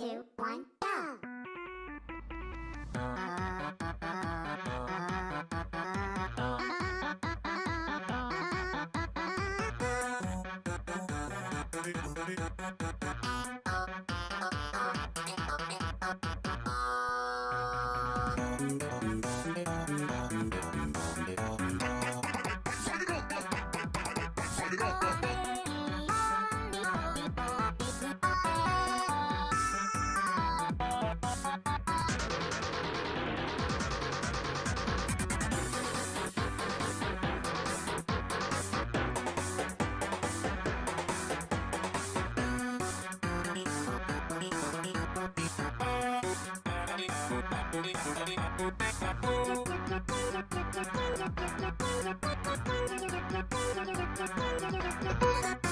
two, one, go! Thank you.